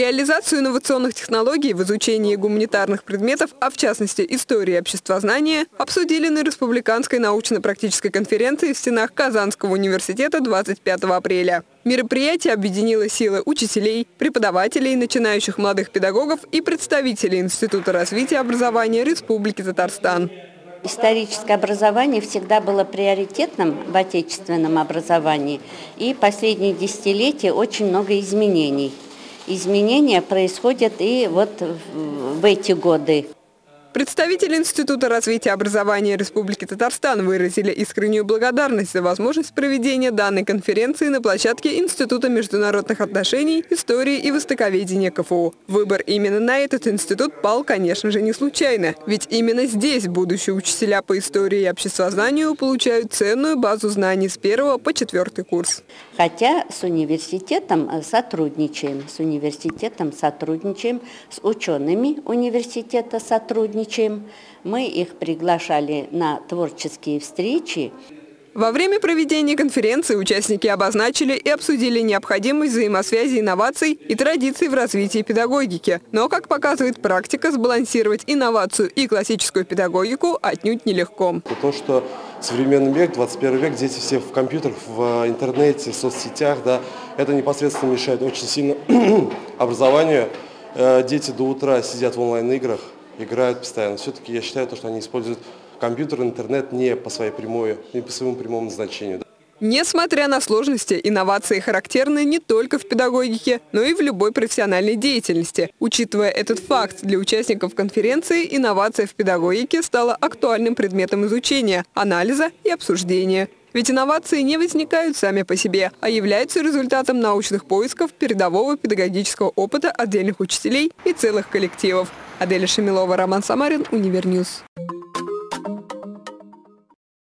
Реализацию инновационных технологий в изучении гуманитарных предметов, а в частности истории обществознания, обсудили на Республиканской научно-практической конференции в стенах Казанского университета 25 апреля. Мероприятие объединило силы учителей, преподавателей, начинающих молодых педагогов и представителей Института развития образования Республики Татарстан. Историческое образование всегда было приоритетным в отечественном образовании, и последние десятилетия очень много изменений – изменения происходят и вот в эти годы. Представители Института развития образования Республики Татарстан выразили искреннюю благодарность за возможность проведения данной конференции на площадке Института международных отношений, истории и востоковедения КФУ. Выбор именно на этот институт пал, конечно же, не случайно, ведь именно здесь будущие учителя по истории и обществознанию получают ценную базу знаний с первого по четвертый курс. Хотя с университетом сотрудничаем, с университетом сотрудничаем, с учеными университета сотрудничаем, сотрудничаем. Мы их приглашали на творческие встречи. Во время проведения конференции участники обозначили и обсудили необходимость взаимосвязи инноваций и традиций в развитии педагогики. Но, как показывает практика, сбалансировать инновацию и классическую педагогику отнюдь нелегко. То, что современный век, 21 век, дети все в компьютерах, в интернете, в соцсетях, да, это непосредственно мешает очень сильно образованию. Э, дети до утра сидят в онлайн-играх, играют постоянно. Все-таки я считаю, что они используют компьютер, интернет не по своей прямой, не по своему прямому назначению. Несмотря на сложности, инновации характерны не только в педагогике, но и в любой профессиональной деятельности. Учитывая этот факт, для участников конференции инновация в педагогике стала актуальным предметом изучения, анализа и обсуждения. Ведь инновации не возникают сами по себе, а являются результатом научных поисков передового педагогического опыта отдельных учителей и целых коллективов. Аделя Шамилова, Роман Самарин, UniverNews.